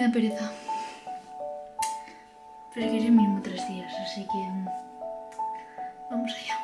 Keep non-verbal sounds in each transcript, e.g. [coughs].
Me da pereza. Pero es que es mínimo tres días, así que... Vamos allá.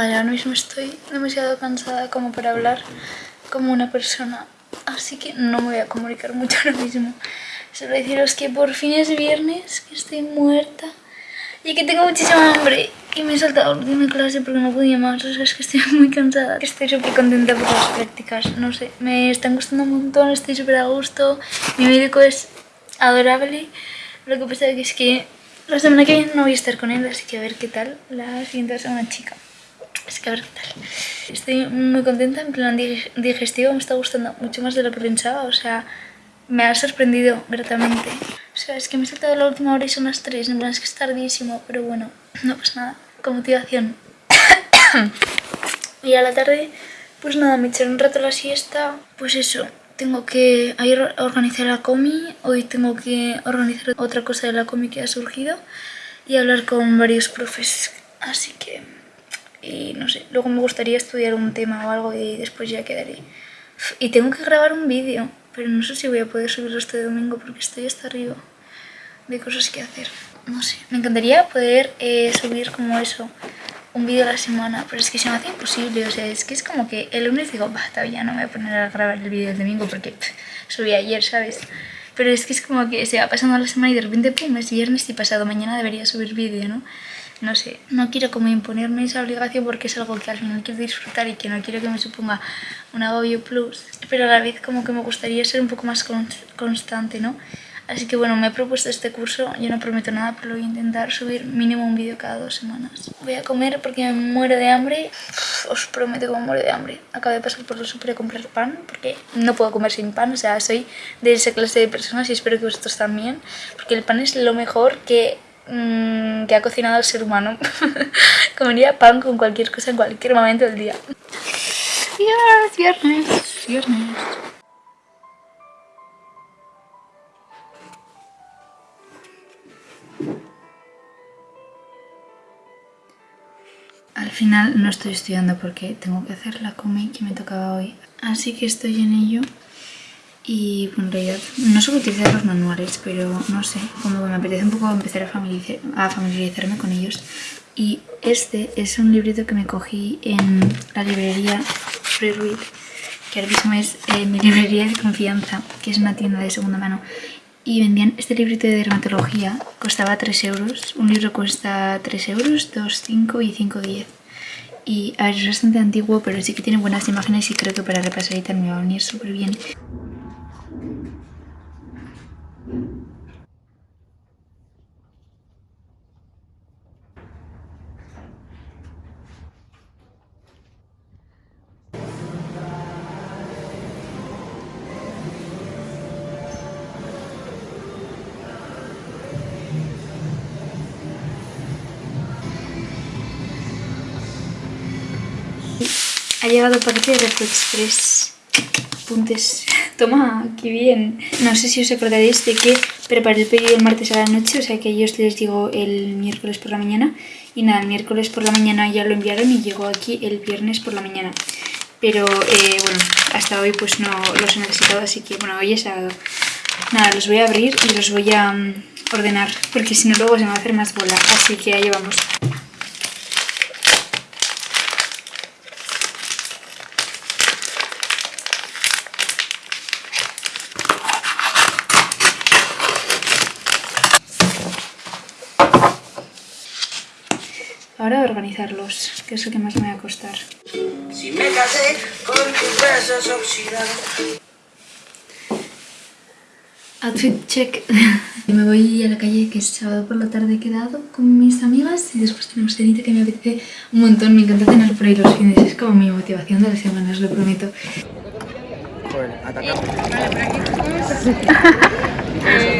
Vale, ahora mismo estoy demasiado cansada como para hablar como una persona, así que no me voy a comunicar mucho ahora mismo. Solo deciros que por fin es viernes, que estoy muerta y que tengo muchísima hambre y me he saltado la última clase porque no podía más, o sea, es que estoy muy cansada. Estoy súper contenta por las prácticas, no sé, me están gustando un montón, estoy súper a gusto, mi médico es adorable, lo que pasa es que la semana que viene no voy a estar con él, así que a ver qué tal, la siguiente va a ser una chica. Así que a ver qué tal. Estoy muy contenta, en plan dig- digestivo me está gustando mucho más de lo que pensaba, o sea, me ha sorprendido gratamente. O sea, es que me he saltado la última hora y son las 3, en plan es que es tardísimo, pero bueno, no pasa nada, con motivación. [coughs] y a la tarde, pues nada, me echaré un rato la siesta, pues eso. Tengo que ayer organizar la comi, hoy tengo que organizar otra cosa de la comi que ha surgido y hablar con varios profes, así que y no sé, luego me gustaría estudiar un tema o algo y después ya quedaré. Y tengo que grabar un vídeo, pero no sé si voy a poder subirlo este domingo porque estoy hasta arriba de cosas que hacer. No sé, me encantaría poder eh, subir como eso, un vídeo a la semana, pero es que se me hace imposible, o sea, es que es como que el lunes digo, bah, todavía no me voy a poner a grabar el vídeo el domingo porque pff, subí ayer, ¿sabes? Pero es que es como que se va pasando la semana y de repente, pum, es viernes y pasado mañana debería subir vídeo, ¿no? No sé, no quiero como imponerme esa obligación porque es algo que al final quiero disfrutar y que no quiero que me suponga un agobio plus, pero a la vez como que me gustaría ser un poco más con- constante, ¿no? Así que bueno, me he propuesto este curso, yo no prometo nada, pero voy a intentar subir mínimo un vídeo cada dos semanas. Voy a comer porque me muero de hambre, os prometo que me muero de hambre. Acabo de pasar por el súper a comprar pan porque no puedo comer sin pan, o sea, soy de esa clase de personas y espero que vosotros también, porque el pan es lo mejor que, mm, que ha cocinado el ser humano. [laughs] Comería pan con cualquier cosa en cualquier momento del día. Yes, viernes, viernes. Al final no estoy estudiando porque tengo que hacer la comi que me tocaba hoy. Así que estoy en ello. Y en realidad no suelo utilizar los manuales, pero no sé, como me apetece un poco empezar a, familiariza- a familiarizarme con ellos. Y este es un librito que me cogí en la librería Free Read, que ahora mismo es eh, mi librería de confianza, que es una tienda de segunda mano. Y vendían este librito de dermatología, costaba 3 euros. Un libro cuesta 3 euros, 2, 5 y 5, 10. Y a ver, es bastante antiguo, pero sí que tiene buenas imágenes y creo que para repasar y tal me va a venir súper bien. El paquete de Express. Apuntes. Toma, qué bien. No sé si os acordaréis de que preparé el pedido el martes a la noche, o sea que yo os les digo el miércoles por la mañana. Y nada, el miércoles por la mañana ya lo enviaron y llegó aquí el viernes por la mañana. Pero eh, bueno, hasta hoy pues no los he necesitado, así que bueno, hoy es sábado. Nada, los voy a abrir y los voy a mm, ordenar, porque si no luego se me va a hacer más bola. Así que ahí vamos. Ahora organizarlos, que es lo que más me va a costar. Si me casé con tus besos oxidados. Outfit check. [laughs] me voy a la calle que es sábado por la tarde he quedado con mis amigas y después tenemos cenita que me apetece un montón. Me encanta cenar por ahí los fines, es como mi motivación de la semana, os lo prometo.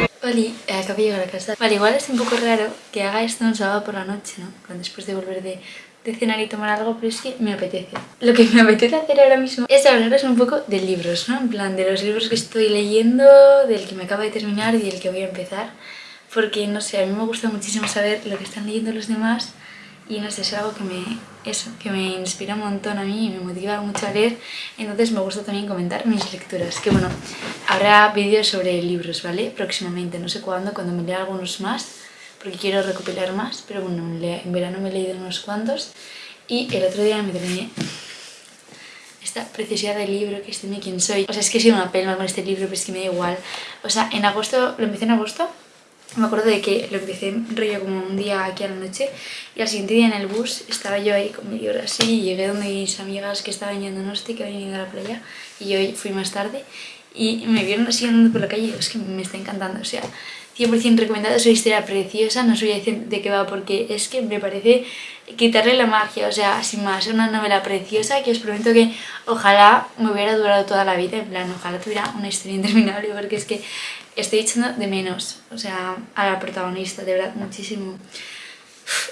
[laughs] Oli, eh, acabo de llegar a casa. Vale, igual es un poco raro que haga esto un sábado por la noche, ¿no? Después de volver de, de cenar y tomar algo, pero es que me apetece. Lo que me [laughs] apetece hacer ahora mismo es hablaros un poco de libros, ¿no? En plan, de los libros que estoy leyendo, del que me acabo de terminar y del que voy a empezar. Porque, no sé, a mí me gusta muchísimo saber lo que están leyendo los demás y no sé, es algo que me, eso, que me inspira un montón a mí y me motiva mucho a leer, entonces me gusta también comentar mis lecturas, que bueno, habrá vídeos sobre libros, ¿vale? Próximamente, no sé cuándo, cuando me lea algunos más, porque quiero recopilar más, pero bueno, en verano me he leído unos cuantos y el otro día me terminé esta preciosidad de libro que es Dime quién soy. O sea, es que sido una pena con este libro, pero es que me da igual. O sea, en agosto, lo empecé en agosto me acuerdo de que lo empecé rollo como un día aquí a la noche y al siguiente día en el bus estaba yo ahí con mi libro así y llegué donde mis amigas que estaban yendo a Nosti, que habían ido a la playa y yo fui más tarde y me vieron así andando por la calle es que me está encantando, o sea, 100% recomendado, es una historia preciosa, no soy de qué va porque es que me parece quitarle la magia, o sea, sin más, es una novela preciosa que os prometo que ojalá me hubiera durado toda la vida, en plan, ojalá tuviera una historia interminable porque es que estoy echando de menos, o sea, a la protagonista, de verdad, muchísimo.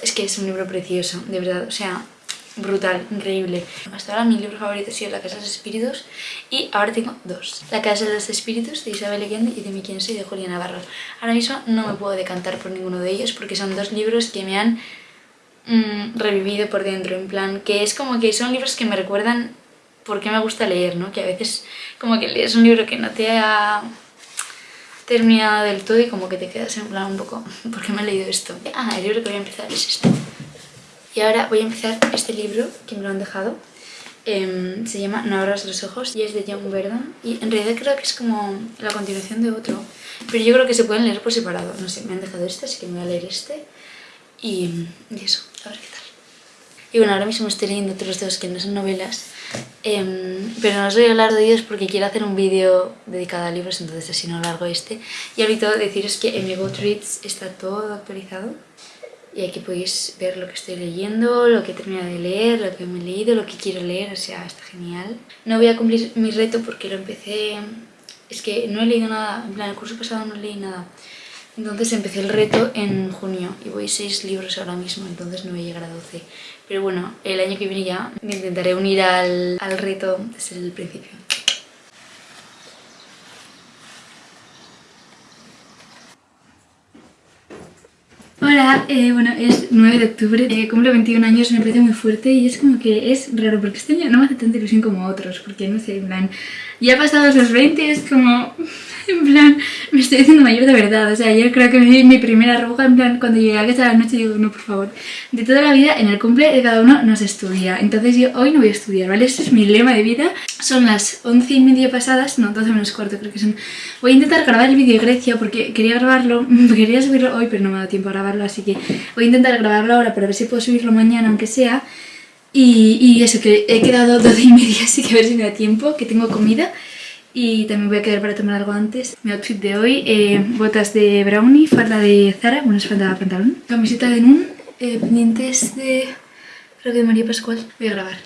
Es que es un libro precioso, de verdad, o sea, brutal, increíble. Hasta ahora mi libro favorito ha sido La Casa de los Espíritus y ahora tengo dos. La Casa de los Espíritus de Isabel Allende y de Mi Quién Soy de Julia Navarro. Ahora mismo no me puedo decantar por ninguno de ellos porque son dos libros que me han mm, revivido por dentro, en plan, que es como que son libros que me recuerdan por qué me gusta leer, ¿no? Que a veces como que lees un libro que no te ha terminado del todo y como que te quedas en plan un poco, [laughs] ¿por qué me he leído esto? Ah, el libro que voy a empezar es este. Y ahora voy a empezar este libro, que me lo han dejado. Em, se llama No abras los ojos y es de John Verdon. Y en realidad creo que es como la continuación de otro. Pero yo creo que se pueden leer por separado. No sé, me han dejado este, así que me voy a leer este. Y, y eso, a ver qué tal. Y bueno, ahora mismo estoy leyendo otros dos que no son novelas, em, pero no os voy a hablar de ellos porque quiero hacer un vídeo dedicado a libros, entonces así no largo este. Y ahorita deciros que en mi Goodreads está todo actualizado y aquí podéis ver lo que estoy leyendo, lo que he terminado de leer, lo que me he leído, lo que quiero leer, o sea, está genial. No voy a cumplir mi reto porque lo empecé... Es que no he leído nada, en plan, el curso pasado no leí nada. Entonces empecé el reto en junio y voy seis libros ahora mismo, entonces no voy a llegar a 12. Pero bueno, el año que viene ya me intentaré unir al, al reto desde el principio. Hola, eh, bueno, es 9 de octubre, eh, cumplo 21 años, me parece muy fuerte y es como que es raro porque este año no me hace tanta ilusión como otros, porque no sé, en plan, ya pasados los 20 es como [laughs] en plan, me estoy haciendo mayor de verdad. O sea, yo creo que me di mi primera arruga, en plan, cuando llegué a casa de la noche digo, no, por favor. De toda la vida, en el cumple de cada uno no se estudia. Entonces yo hoy no voy a estudiar, ¿vale? Ese es mi lema de vida. Son las 11 y media pasadas, no, 12 menos cuarto creo que son. Voy a intentar grabar el vídeo de Grecia porque quería grabarlo, [laughs] quería subirlo hoy, pero no me ha dado tiempo a grabarlo, así que voy a intentar grabarlo ahora para ver si puedo subirlo mañana, aunque sea. Y, y eso, que he quedado 12 y media, así que a ver si me da tiempo, que tengo comida y también voy a quedar para tomar algo antes. Mi outfit de hoy, eh, botas de brownie, falda de Zara, bueno es falda de pantalón, camiseta de Nun, eh, pendientes de, creo que de María Pascual. Voy a grabar.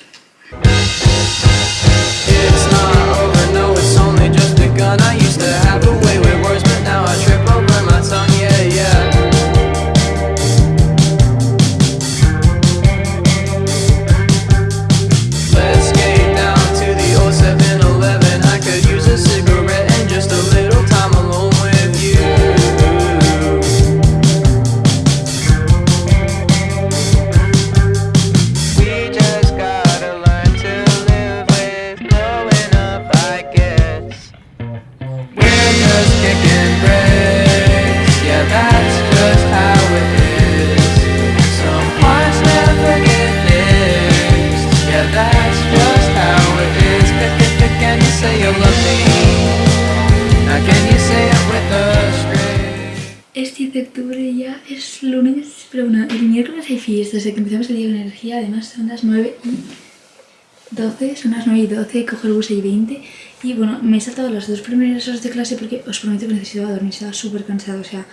Fiesta, desde que empezamos el día de energía, además son las 9 y 12, son las 9 y 12, cojo el bus y 20 y bueno, me he saltado las dos primeras horas de clase porque os prometo que necesitaba dormir, estaba súper cansado, o sea,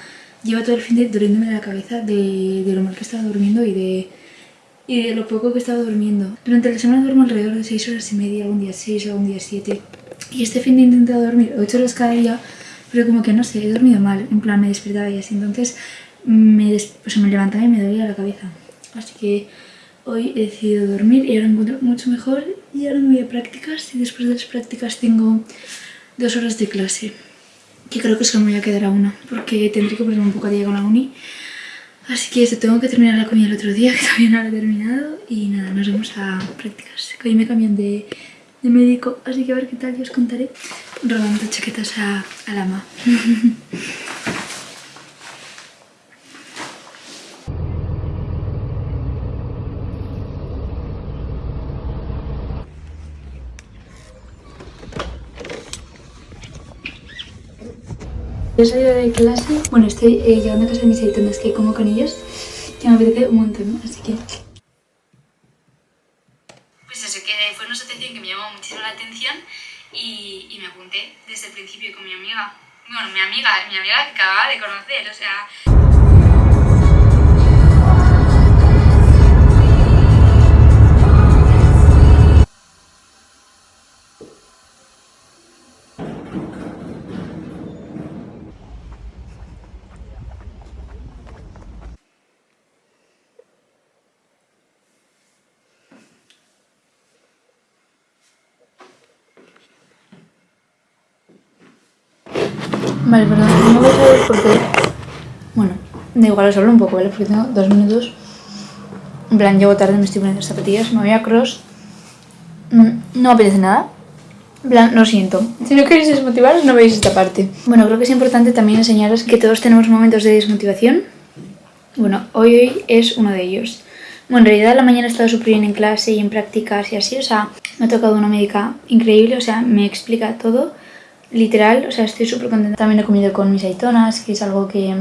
lleva todo el fin de doliéndome la cabeza de, de, lo mal que estaba durmiendo y de, y de lo poco que estaba durmiendo. Durante la semana duermo alrededor de 6 horas y media, algún día 6, algún día 7 y este fin de he intentado dormir 8 horas cada día, pero como que no sé, he dormido mal, en plan me despertaba y así, entonces me, pues me levantaba y me dolía la cabeza, así que hoy he decidido dormir y ahora me encuentro mucho mejor y ahora me voy a prácticas y después de las prácticas tengo dos horas de clase que creo que solo me voy a quedar a una porque tendré que ponerme un poco a día con la uni. Así que eso, tengo que terminar la comida el otro día [laughs] que todavía no la he terminado y nada, nos vemos a prácticas que hoy me cambian de, de médico así que a ver qué tal, yo os contaré. Robando chaquetas a, a la [laughs] He salido de clase, bueno estoy eh, llegando a casa de mis haitonas que como con ellos, que me apetece un montón, así que... Pues eso, que fue una asociación que me llamó muchísimo la atención y, y me apunté desde el principio con mi amiga. Bueno, mi amiga, mi amiga que acababa de conocer, o sea... Vale, perdón, no vais a ver porque... Bueno, da igual, os hablo un poco, ¿vale? Porque tengo dos minutos. En plan, llego tarde, me estoy poniendo zapatillas, me voy a cross. No, no me apetece nada. En plan, lo siento. Si no queréis desmotivaros, no veis esta parte. Bueno, creo que es importante también enseñaros que todos tenemos momentos de desmotivación. Bueno, hoy, hoy es uno de ellos. Bueno, en realidad la mañana he estado súper bien en clase y en prácticas y así, o sea, me ha tocado una médica increíble, o sea, me explica todo literal, o sea, estoy súper contenta. También he comido con mis aitonas, que es algo que,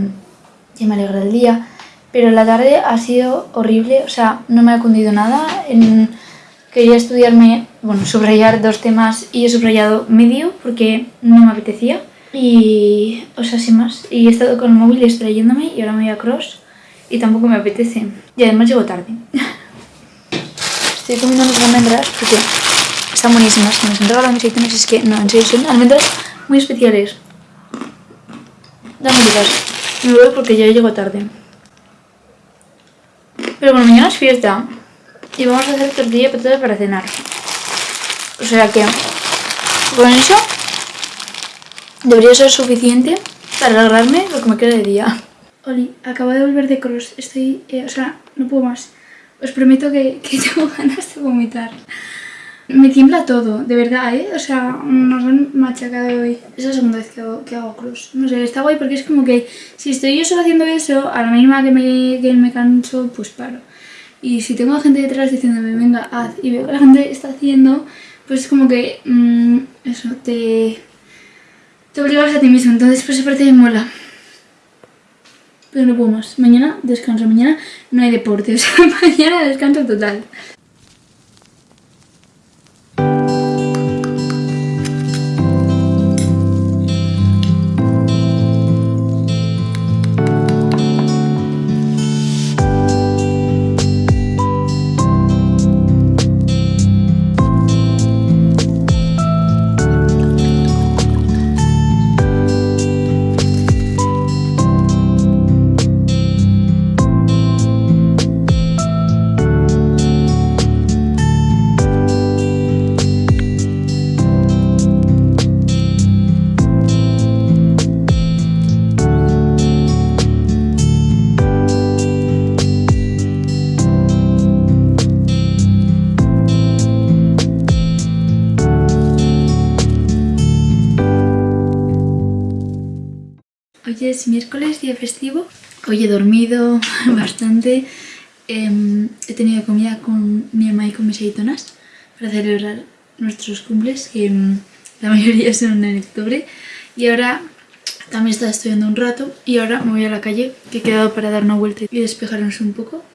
que me alegra el día. Pero la tarde ha sido horrible, o sea, no me ha cundido nada. Quería estudiarme, bueno, subrayar dos temas y he subrayado medio porque no me apetecía. Y, o sea, sin más. Y he estado con el móvil distrayéndome y ahora me voy a cross y tampoco me apetece. Y además llego tarde. [laughs] Estoy comiendo unas almendras porque están buenísimas. Las han regalado mis aitonas es que, no, en serio, son almendras muy especiales. Dame ricas. Me voy porque ya llego tarde. Pero bueno, mañana es fiesta. Y vamos a hacer tortilla para cenar. O sea que, con eso, debería ser suficiente para alegrarme lo que me queda de día. Oli, acabo de volver de cross. Estoy, eh, o sea, no puedo más. Os prometo que [laughs] tengo ganas de vomitar. Me tiembla todo, de verdad, ¿eh? O sea, nos han machacado hoy. Es la segunda vez que hago, que hago cross. No sé, está guay porque es como que si estoy yo solo haciendo eso, a la mínima que me, que me canso, pues paro. Y si tengo a gente detrás diciéndome, venga, haz, y veo que la gente está haciendo, pues es como que, mmm, eso, te, te obligas a ti mismo. Entonces, pues esa parte me mola. Pero no puedo más. Mañana descanso, mañana no hay deporte, o sea, [laughs] mañana descanso total. Es miércoles, día festivo. Hoy he dormido [laughs] bastante. Eh, he tenido comida con mi mamá y con mis aitonas para celebrar nuestros cumples, que eh, la mayoría son en octubre. Y ahora también estaba estudiando un rato y ahora me voy a la calle, que he quedado para dar una vuelta y despejarnos un poco.